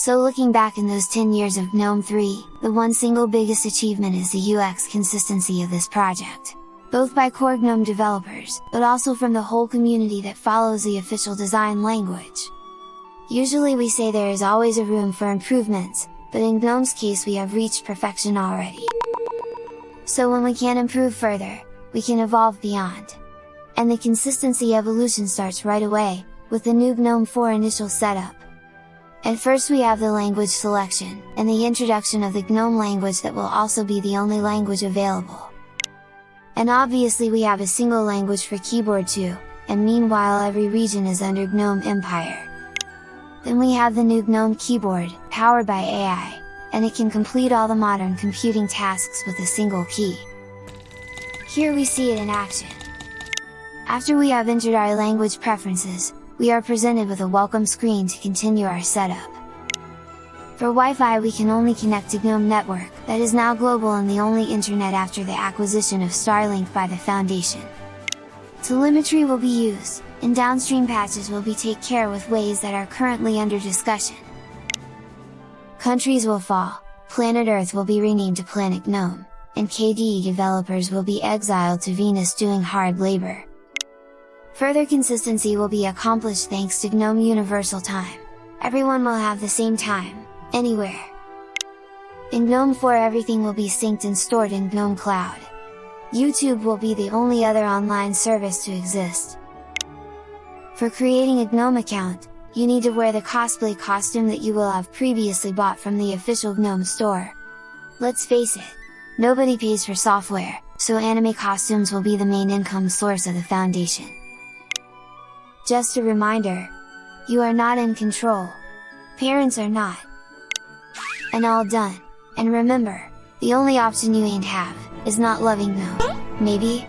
So looking back in those 10 years of GNOME 3, the one single biggest achievement is the UX consistency of this project. Both by core GNOME developers, but also from the whole community that follows the official design language. Usually we say there is always a room for improvements, but in GNOME's case we have reached perfection already. So when we can improve further, we can evolve beyond. And the consistency evolution starts right away, with the new GNOME 4 initial setup. At first we have the language selection, and the introduction of the GNOME language that will also be the only language available. And obviously we have a single language for keyboard too, and meanwhile every region is under GNOME Empire. Then we have the new GNOME keyboard, powered by AI, and it can complete all the modern computing tasks with a single key. Here we see it in action. After we have entered our language preferences, we are presented with a welcome screen to continue our setup. For Wi-Fi we can only connect to GNOME Network, that is now global and the only internet after the acquisition of Starlink by the Foundation. Telemetry will be used, and downstream patches will be take care with ways that are currently under discussion. Countries will fall, Planet Earth will be renamed to Planet GNOME, and KDE developers will be exiled to Venus doing hard labor. Further consistency will be accomplished thanks to GNOME Universal Time. Everyone will have the same time, anywhere. In GNOME 4 everything will be synced and stored in GNOME Cloud. YouTube will be the only other online service to exist. For creating a GNOME account, you need to wear the cosplay costume that you will have previously bought from the official GNOME store. Let's face it, nobody pays for software, so anime costumes will be the main income source of the foundation. Just a reminder, you are not in control. Parents are not. And all done. And remember, the only option you ain't have, is not loving them, Maybe,